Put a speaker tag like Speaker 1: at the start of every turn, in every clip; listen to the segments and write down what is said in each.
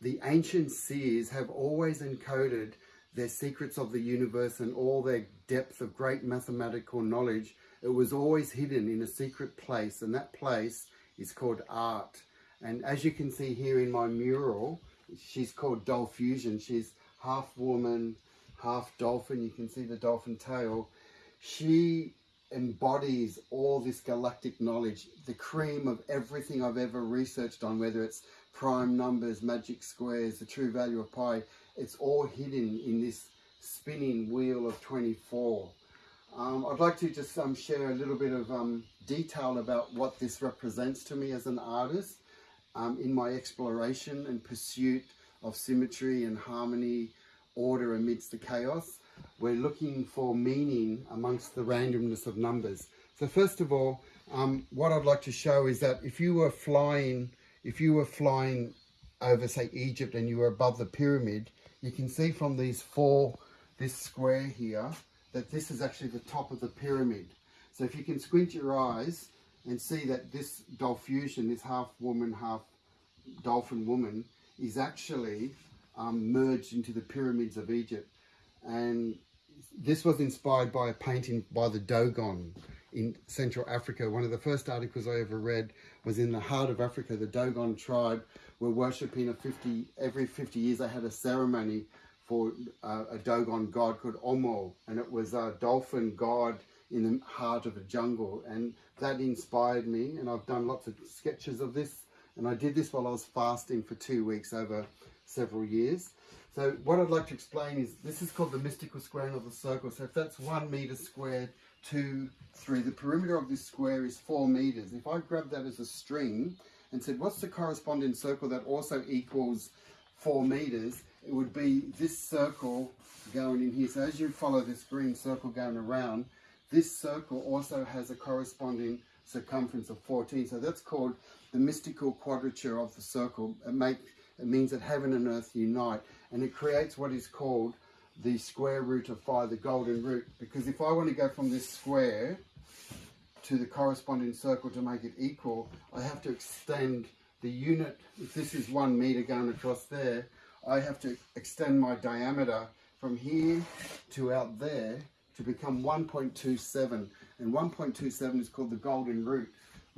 Speaker 1: the ancient seers have always encoded their secrets of the universe and all their depth of great mathematical knowledge. It was always hidden in a secret place, and that place is called art. And as you can see here in my mural, she's called Dolphusion. She's half woman, half dolphin. You can see the dolphin tail. She embodies all this galactic knowledge, the cream of everything I've ever researched on, whether it's prime numbers, magic squares, the true value of pi. It's all hidden in this spinning wheel of 24. Um, I'd like to just um, share a little bit of um, detail about what this represents to me as an artist um, in my exploration and pursuit of symmetry and harmony, order amidst the chaos. We're looking for meaning amongst the randomness of numbers. So first of all, um, what I'd like to show is that if you were flying, if you were flying over say Egypt and you were above the pyramid, you can see from these four, this square here, that this is actually the top of the pyramid. So if you can squint your eyes and see that this Dolphusion, this half woman, half dolphin woman, is actually um, merged into the pyramids of Egypt. And this was inspired by a painting by the Dogon in Central Africa. One of the first articles I ever read was in the heart of Africa. The Dogon tribe were worshipping a 50, every 50 years they had a ceremony for uh, a Dogon god called Omo. And it was a dolphin god in the heart of a jungle. And that inspired me. And I've done lots of sketches of this and I did this while I was fasting for two weeks over several years. So what I'd like to explain is this is called the mystical squaring of the circle. So if that's one meter squared, two, three, the perimeter of this square is four meters. If I grab that as a string and said, what's the corresponding circle that also equals four meters? It would be this circle going in here. So as you follow this green circle going around, this circle also has a corresponding circumference of 14. So that's called the mystical quadrature of the circle. It, make, it means that heaven and earth unite and it creates what is called the square root of phi, the golden root. Because if I want to go from this square to the corresponding circle to make it equal, I have to extend the unit. If this is one meter going across there, I have to extend my diameter from here to out there to become 1.27. And 1.27 is called the golden root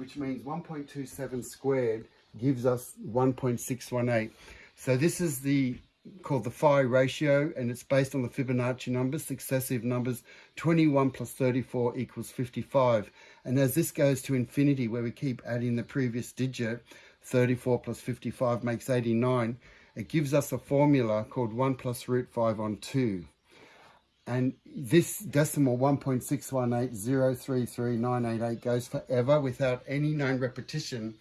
Speaker 1: which means 1.27 squared gives us 1.618. So this is the called the phi ratio and it's based on the Fibonacci numbers, successive numbers, 21 plus 34 equals 55. And as this goes to infinity where we keep adding the previous digit, 34 plus 55 makes 89, it gives us a formula called 1 plus root 5 on 2. And this decimal 1.618033988 goes forever without any known repetition.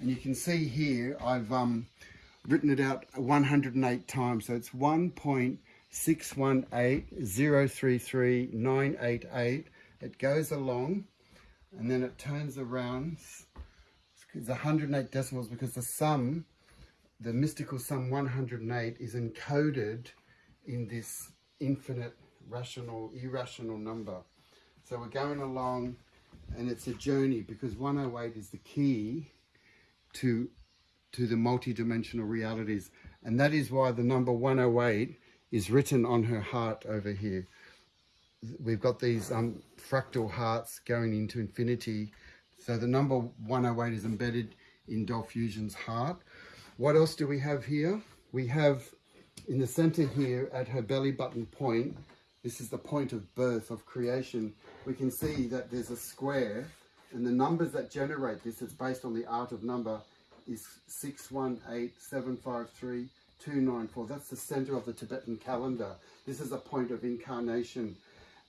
Speaker 1: And you can see here, I've um, written it out 108 times. So it's 1.618033988. It goes along and then it turns around. It's 108 decimals because the sum, the mystical sum 108 is encoded in this infinite rational, irrational number. So we're going along and it's a journey because 108 is the key to, to the multi-dimensional realities. And that is why the number 108 is written on her heart over here. We've got these um, fractal hearts going into infinity. So the number 108 is embedded in Dolphusion's heart. What else do we have here? We have in the center here at her belly button point, this is the point of birth, of creation. We can see that there's a square and the numbers that generate this, is based on the art of number, is 618753 That's the center of the Tibetan calendar. This is a point of incarnation.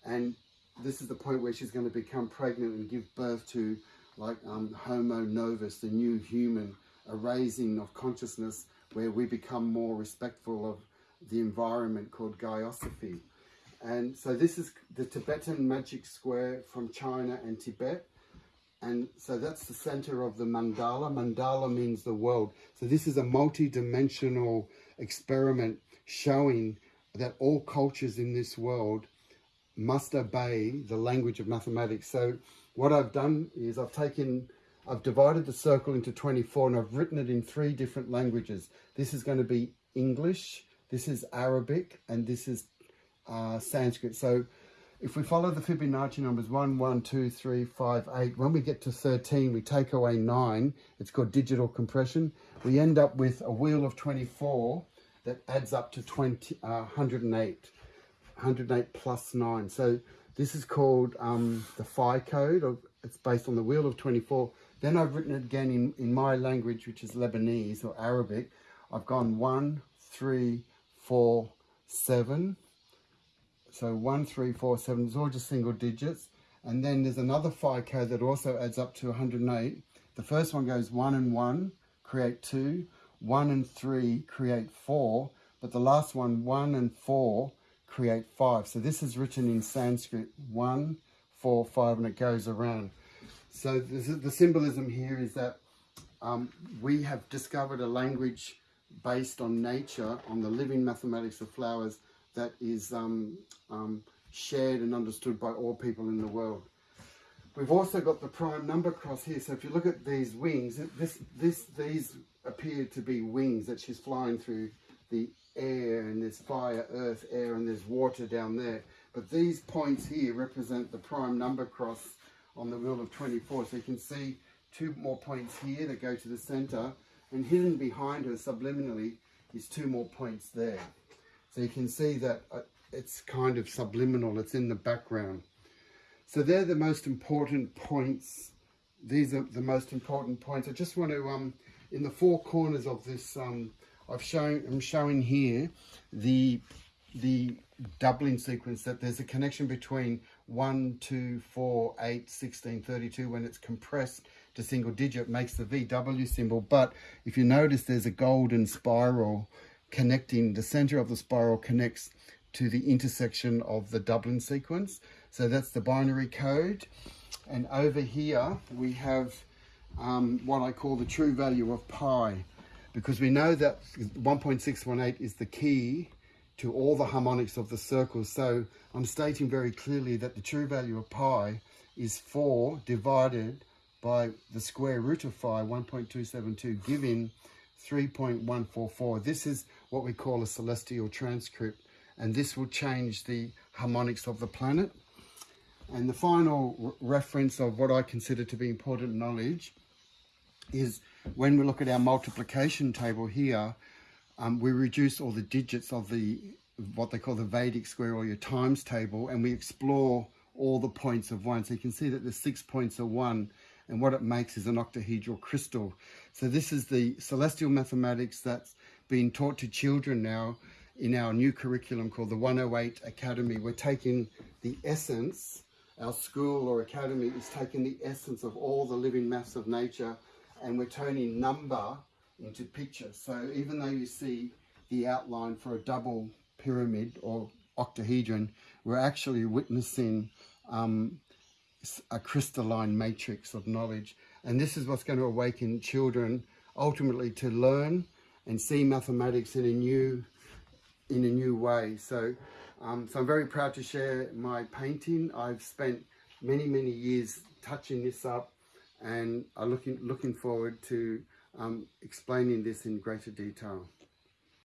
Speaker 1: And this is the point where she's going to become pregnant and give birth to like um, Homo novus, the new human, a raising of consciousness where we become more respectful of the environment called Gaiosophy. And so this is the Tibetan magic square from China and Tibet. And so that's the center of the mandala. Mandala means the world. So this is a multi-dimensional experiment showing that all cultures in this world must obey the language of mathematics. So what I've done is I've taken I've divided the circle into 24 and I've written it in three different languages. This is going to be English, this is Arabic, and this is uh, Sanskrit. So if we follow the Fibonacci numbers 1, 1, 2, 3, 5, 8, when we get to 13, we take away 9. It's called digital compression. We end up with a wheel of 24 that adds up to 20, uh, 108. 108 plus 9. So this is called um, the Phi code. Of, it's based on the wheel of 24. Then I've written it again in, in my language, which is Lebanese or Arabic. I've gone 1, 3, 4, 7. So 1, 3, 4, 7. It's all just single digits. And then there's another code that also adds up to 108. The first one goes 1 and 1, create 2. 1 and 3, create 4. But the last one, 1 and 4, create 5. So this is written in Sanskrit, 1, 4, 5, and it goes around. So the symbolism here is that um, we have discovered a language based on nature, on the living mathematics of flowers that is um, um, shared and understood by all people in the world. We've also got the prime number cross here. So if you look at these wings, this, this, these appear to be wings that she's flying through the air and there's fire, earth, air, and there's water down there. But these points here represent the prime number cross on the wheel of 24. So you can see two more points here that go to the center and hidden behind her subliminally is two more points there. So you can see that uh, it's kind of subliminal, it's in the background. So they're the most important points. These are the most important points. I just want to, um, in the four corners of this, um, I've shown, I'm showing here the, the doubling sequence that there's a connection between 1, 2, 4, 8, 16, 32 when it's compressed to single digit makes the VW symbol. But if you notice there's a golden spiral connecting, the center of the spiral connects to the intersection of the doubling sequence. So that's the binary code. And over here we have um, what I call the true value of pi because we know that 1.618 is the key to all the harmonics of the circle. So I'm stating very clearly that the true value of pi is 4 divided by the square root of phi, 1.272, giving 3.144. This is what we call a celestial transcript, and this will change the harmonics of the planet. And the final reference of what I consider to be important knowledge is when we look at our multiplication table here, um, we reduce all the digits of the what they call the Vedic square or your times table and we explore all the points of one. So you can see that the six points of one and what it makes is an octahedral crystal. So this is the celestial mathematics that's being taught to children now in our new curriculum called the 108 Academy. We're taking the essence, our school or academy is taking the essence of all the living maths of nature and we're turning number into picture. So even though you see the outline for a double pyramid or octahedron, we're actually witnessing um, a crystalline matrix of knowledge. And this is what's going to awaken children ultimately to learn and see mathematics in a new in a new way. So, um, so I'm very proud to share my painting. I've spent many, many years touching this up and are looking, looking forward to um, explaining this in greater detail.